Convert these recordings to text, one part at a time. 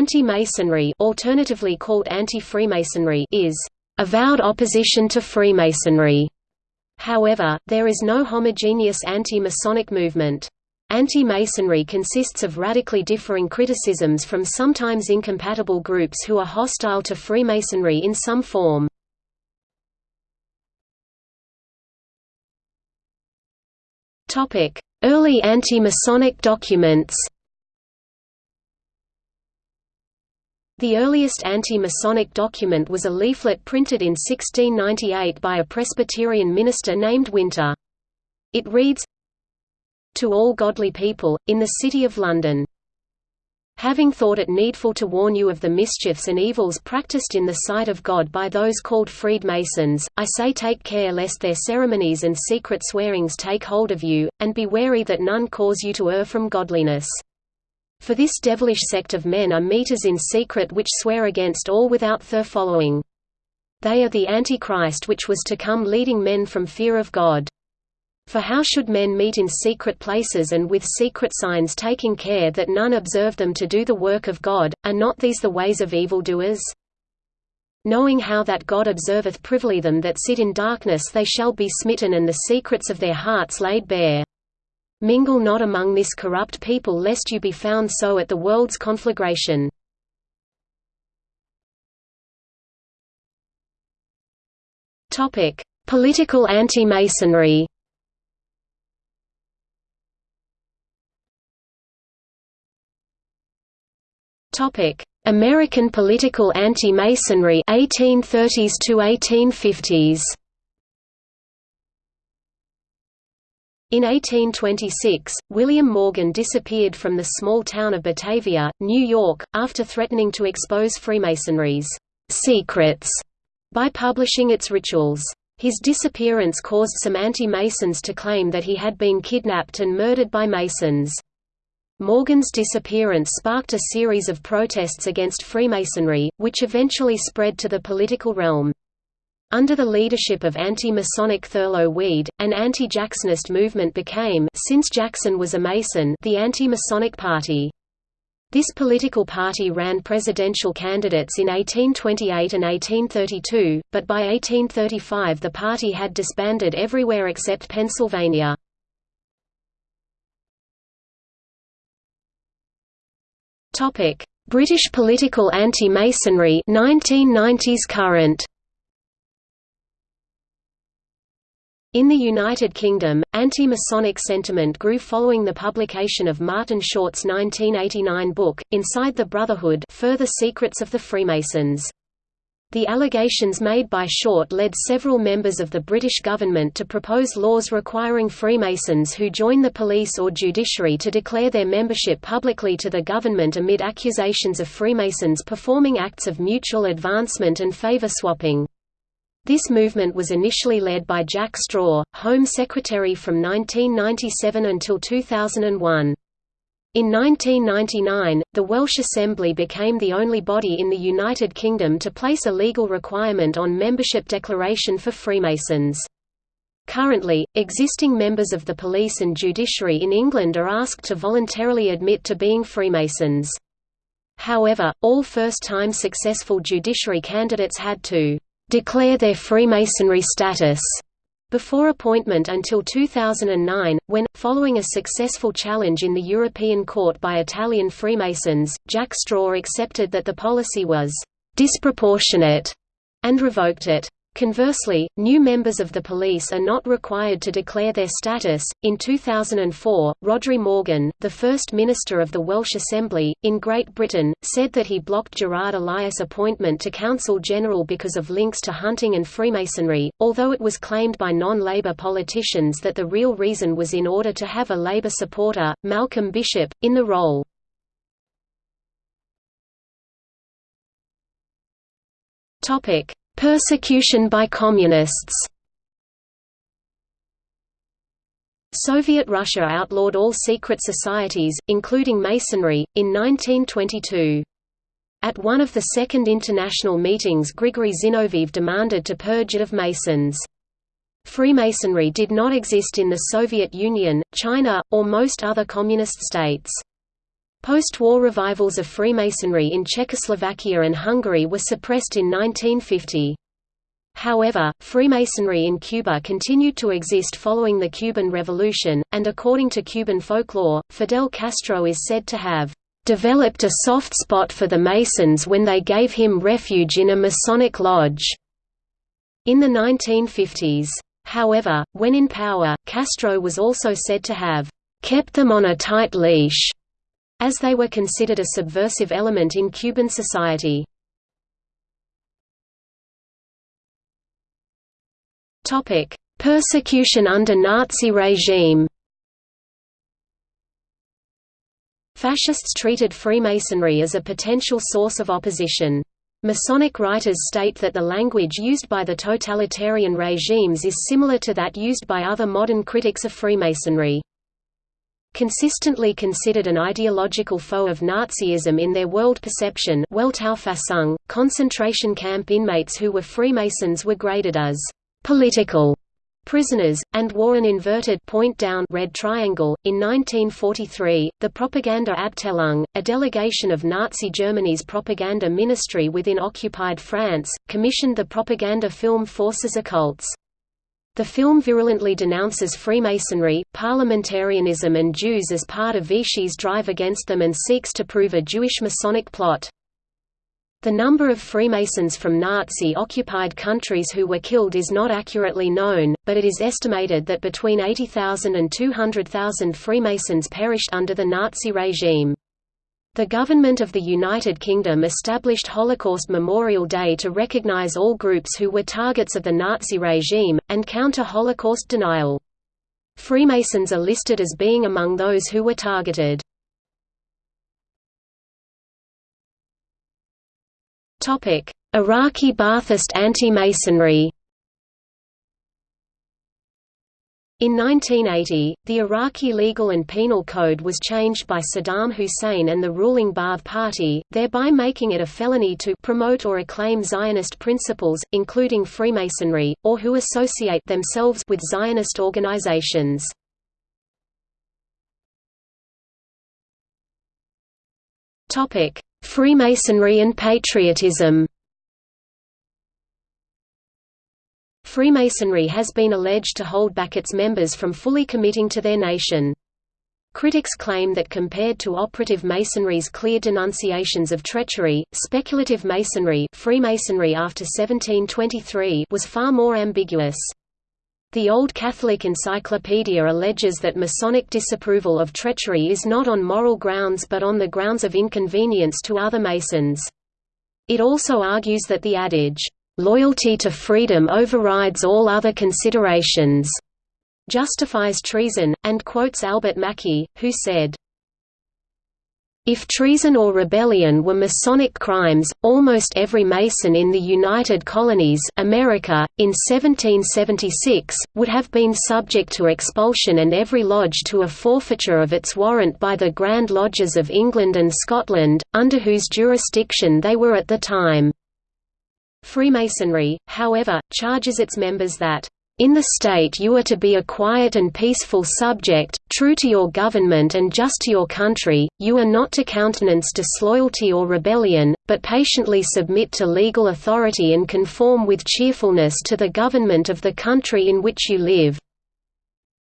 Anti-Masonry alternatively called anti-Freemasonry is avowed opposition to Freemasonry. However, there is no homogeneous anti-Masonic movement. Anti-Masonry consists of radically differing criticisms from sometimes incompatible groups who are hostile to Freemasonry in some form. Early anti-Masonic documents The earliest anti-Masonic document was a leaflet printed in 1698 by a Presbyterian minister named Winter. It reads, To all godly people, in the City of London. Having thought it needful to warn you of the mischiefs and evils practised in the sight of God by those called freed Masons, I say take care lest their ceremonies and secret swearings take hold of you, and be wary that none cause you to err from godliness. For this devilish sect of men are meters in secret which swear against all without their following. They are the Antichrist which was to come leading men from fear of God. For how should men meet in secret places and with secret signs taking care that none observe them to do the work of God, are not these the ways of evildoers? Knowing how that God observeth privily them that sit in darkness they shall be smitten and the secrets of their hearts laid bare. Mingle not among this corrupt people lest you be found so at the world's conflagration. Political anti-Masonry. American political anti-Masonry 1830s to 1850s In 1826, William Morgan disappeared from the small town of Batavia, New York, after threatening to expose Freemasonry's secrets by publishing its rituals. His disappearance caused some anti-Masons to claim that he had been kidnapped and murdered by Masons. Morgan's disappearance sparked a series of protests against Freemasonry, which eventually spread to the political realm. Under the leadership of anti-Masonic Thurlow Weed, an anti-Jacksonist movement became since Jackson was a Mason the Anti-Masonic Party. This political party ran presidential candidates in 1828 and 1832, but by 1835 the party had disbanded everywhere except Pennsylvania. British political anti-Masonry 1990s current In the United Kingdom, anti-Masonic sentiment grew following the publication of Martin Short's 1989 book, Inside the Brotherhood Further Secrets of the Freemasons. The allegations made by Short led several members of the British government to propose laws requiring Freemasons who join the police or judiciary to declare their membership publicly to the government amid accusations of Freemasons performing acts of mutual advancement and favour swapping. This movement was initially led by Jack Straw, Home Secretary from 1997 until 2001. In 1999, the Welsh Assembly became the only body in the United Kingdom to place a legal requirement on membership declaration for Freemasons. Currently, existing members of the police and judiciary in England are asked to voluntarily admit to being Freemasons. However, all first-time successful judiciary candidates had to declare their Freemasonry status before appointment until 2009, when, following a successful challenge in the European Court by Italian Freemasons, Jack Straw accepted that the policy was disproportionate and revoked it. Conversely, new members of the police are not required to declare their status. In 2004, Rhodri Morgan, the first minister of the Welsh Assembly, in Great Britain, said that he blocked Gerard Elias' appointment to Counsel General because of links to hunting and Freemasonry, although it was claimed by non-Labour politicians that the real reason was in order to have a Labour supporter, Malcolm Bishop, in the role. Topic: Persecution by Communists Soviet Russia outlawed all secret societies, including Masonry, in 1922. At one of the Second International meetings Grigory Zinoviev demanded to purge it of Masons. Freemasonry did not exist in the Soviet Union, China, or most other communist states. Post-war revivals of Freemasonry in Czechoslovakia and Hungary were suppressed in 1950. However, Freemasonry in Cuba continued to exist following the Cuban Revolution, and according to Cuban folklore, Fidel Castro is said to have developed a soft spot for the Masons when they gave him refuge in a Masonic lodge in the 1950s. However, when in power, Castro was also said to have kept them on a tight leash as they were considered a subversive element in Cuban society. Persecution under Nazi regime Fascists treated Freemasonry as a potential source of opposition. Masonic writers state that the language used by the totalitarian regimes is similar to that used by other modern critics of Freemasonry consistently considered an ideological foe of Nazism in their world perception concentration camp inmates who were Freemasons were graded as «political» prisoners, and wore an inverted point down red triangle. In 1943, the Propaganda Abteilung, a delegation of Nazi Germany's propaganda ministry within occupied France, commissioned the propaganda film Forces Occultes. The film virulently denounces Freemasonry, parliamentarianism and Jews as part of Vichy's drive against them and seeks to prove a Jewish Masonic plot. The number of Freemasons from Nazi-occupied countries who were killed is not accurately known, but it is estimated that between 80,000 and 200,000 Freemasons perished under the Nazi regime. The government of the United Kingdom established Holocaust Memorial Day to recognize all groups who were targets of the Nazi regime, and counter Holocaust denial. Freemasons are listed as being among those who were targeted. Iraqi Ba'athist anti-Masonry In 1980, the Iraqi legal and penal code was changed by Saddam Hussein and the ruling Ba'ath Party, thereby making it a felony to promote or acclaim Zionist principles, including Freemasonry, or who associate themselves with Zionist organizations. Freemasonry and patriotism Freemasonry has been alleged to hold back its members from fully committing to their nation. Critics claim that compared to operative Masonry's clear denunciations of treachery, speculative Masonry Freemasonry after 1723 was far more ambiguous. The Old Catholic Encyclopedia alleges that Masonic disapproval of treachery is not on moral grounds but on the grounds of inconvenience to other Masons. It also argues that the adage, loyalty to freedom overrides all other considerations, justifies treason, and quotes Albert Mackey, who said, if treason or rebellion were Masonic crimes, almost every Mason in the United Colonies America, in 1776, would have been subject to expulsion and every lodge to a forfeiture of its warrant by the Grand Lodges of England and Scotland, under whose jurisdiction they were at the time. Freemasonry, however, charges its members that in the state you are to be a quiet and peaceful subject, true to your government and just to your country, you are not to countenance disloyalty or rebellion, but patiently submit to legal authority and conform with cheerfulness to the government of the country in which you live.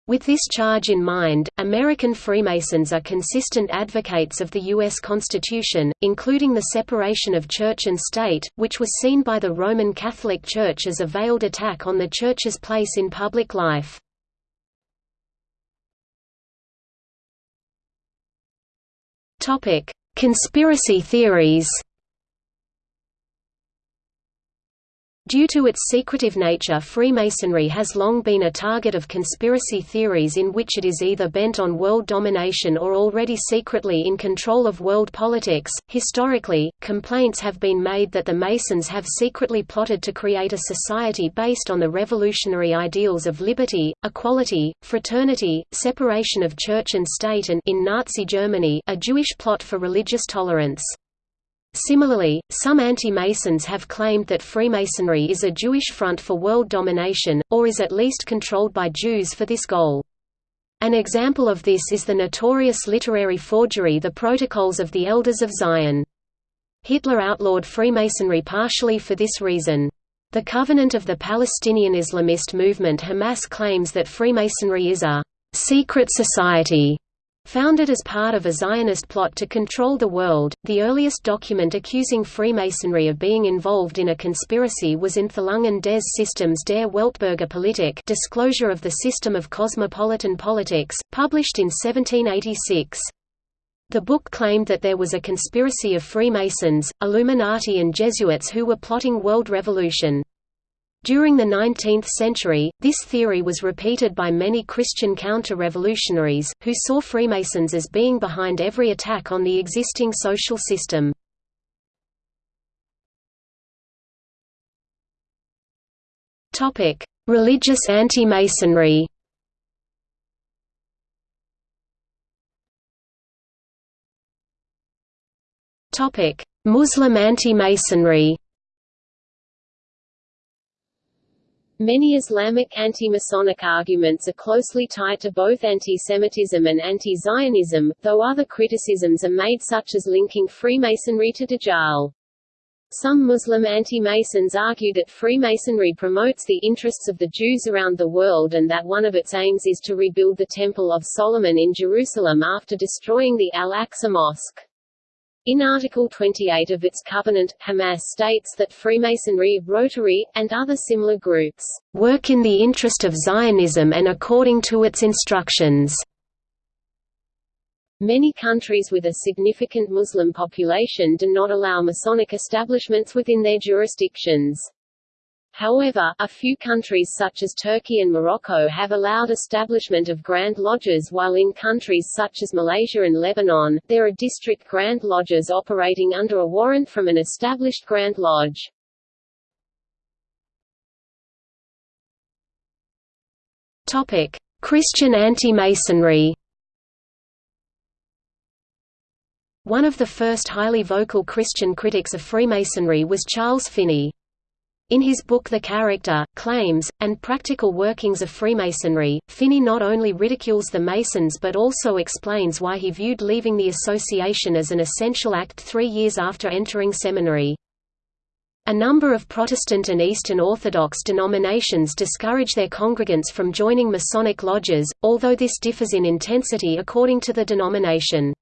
With this charge in mind, American Freemasons are consistent advocates of the U.S. Constitution, including the separation of church and state, which was seen by the Roman Catholic Church as a veiled attack on the Church's place in public life. Conspiracy theories Due to its secretive nature Freemasonry has long been a target of conspiracy theories in which it is either bent on world domination or already secretly in control of world politics. Historically, complaints have been made that the Masons have secretly plotted to create a society based on the revolutionary ideals of liberty, equality, fraternity, separation of church and state and in Nazi Germany, a Jewish plot for religious tolerance. Similarly, some anti-Masons have claimed that Freemasonry is a Jewish front for world domination, or is at least controlled by Jews for this goal. An example of this is the notorious literary forgery The Protocols of the Elders of Zion. Hitler outlawed Freemasonry partially for this reason. The Covenant of the Palestinian Islamist movement Hamas claims that Freemasonry is a secret society Founded as part of a Zionist plot to control the world, the earliest document accusing Freemasonry of being involved in a conspiracy was in Enthüllungen des Systems der Weltbürger Politik Disclosure of the System of Cosmopolitan Politics, published in 1786. The book claimed that there was a conspiracy of Freemasons, Illuminati and Jesuits who were plotting world revolution. During the 19th century, this theory was repeated by many Christian counter-revolutionaries, who saw Freemasons as being behind every attack on the existing social system. Religious anti-Masonry Muslim anti-Masonry Many Islamic anti-Masonic arguments are closely tied to both anti-Semitism and anti-Zionism, though other criticisms are made such as linking Freemasonry to Dajjal. Some Muslim anti-Masons argue that Freemasonry promotes the interests of the Jews around the world and that one of its aims is to rebuild the Temple of Solomon in Jerusalem after destroying the Al-Aqsa Mosque. In Article 28 of its covenant, Hamas states that Freemasonry, Rotary, and other similar groups, "...work in the interest of Zionism and according to its instructions." Many countries with a significant Muslim population do not allow Masonic establishments within their jurisdictions. However, a few countries such as Turkey and Morocco have allowed establishment of Grand Lodges while in countries such as Malaysia and Lebanon, there are district Grand Lodges operating under a warrant from an established Grand Lodge. Christian anti-Masonry One of the first highly vocal Christian critics of Freemasonry was Charles Finney. In his book The Character, Claims, and Practical Workings of Freemasonry, Finney not only ridicules the Masons but also explains why he viewed leaving the association as an essential act three years after entering seminary. A number of Protestant and Eastern Orthodox denominations discourage their congregants from joining Masonic lodges, although this differs in intensity according to the denomination.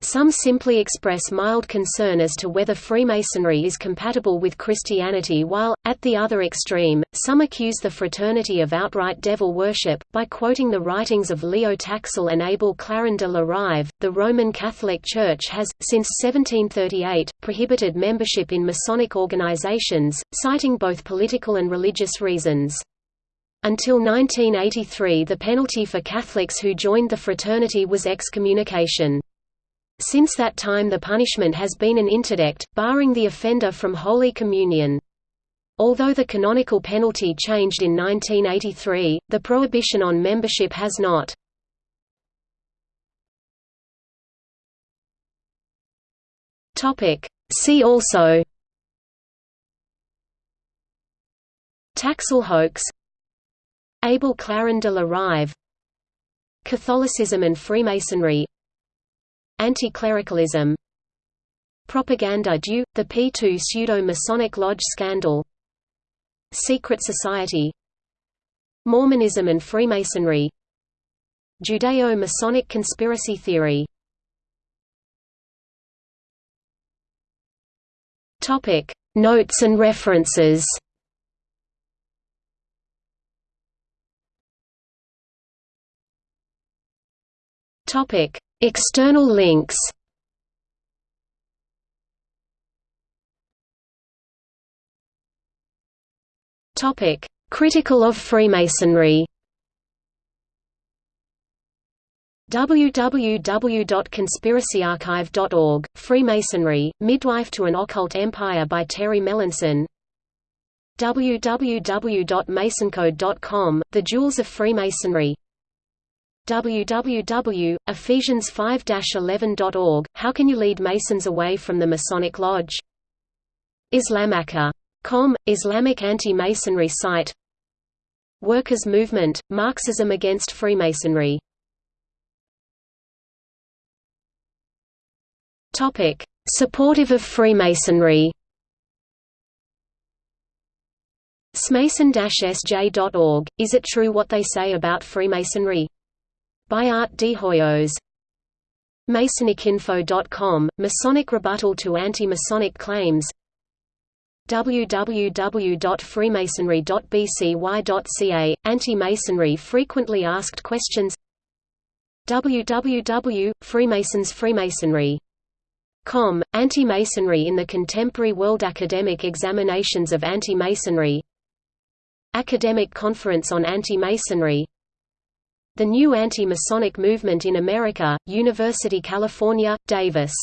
Some simply express mild concern as to whether Freemasonry is compatible with Christianity while, at the other extreme, some accuse the fraternity of outright devil worship. By quoting the writings of Leo Taxil and Abel Clarin de la Rive, the Roman Catholic Church has, since 1738, prohibited membership in Masonic organizations, citing both political and religious reasons. Until 1983 the penalty for Catholics who joined the fraternity was excommunication. Since that time the punishment has been an interdict, barring the offender from Holy Communion. Although the canonical penalty changed in 1983, the prohibition on membership has not. See also Taxil hoax Abel Clarin de la Rive Catholicism and Freemasonry Anti-clericalism Propaganda due, the P2 pseudo-Masonic Lodge scandal Secret Society Mormonism and Freemasonry Judeo-Masonic conspiracy theory. Notes and references. Topic External links. Topic: Critical of Freemasonry. www.conspiracyarchive.org, Freemasonry, Midwife to an Occult Empire by Terry Melanson. www.masoncode.com, The Jewels of Freemasonry www.ephesians5-11.org, How Can You Lead Masons Away from the Masonic Lodge? Islamica.com, Islamic anti-Masonry site. Workers' Movement, Marxism against Freemasonry. Supportive of Freemasonry. Smason-sj.org, Is it true what they say about Freemasonry? By Art de Hoyos. Masonicinfo.com, Masonic rebuttal to anti-Masonic claims www.freemasonry.bcy.ca, Anti-Masonry frequently asked questions www.freemasons Freemasonry Anti-Masonry in the Contemporary World Academic Examinations of Anti-Masonry Academic Conference on Anti-Masonry The New Anti-Masonic Movement in America, University California, Davis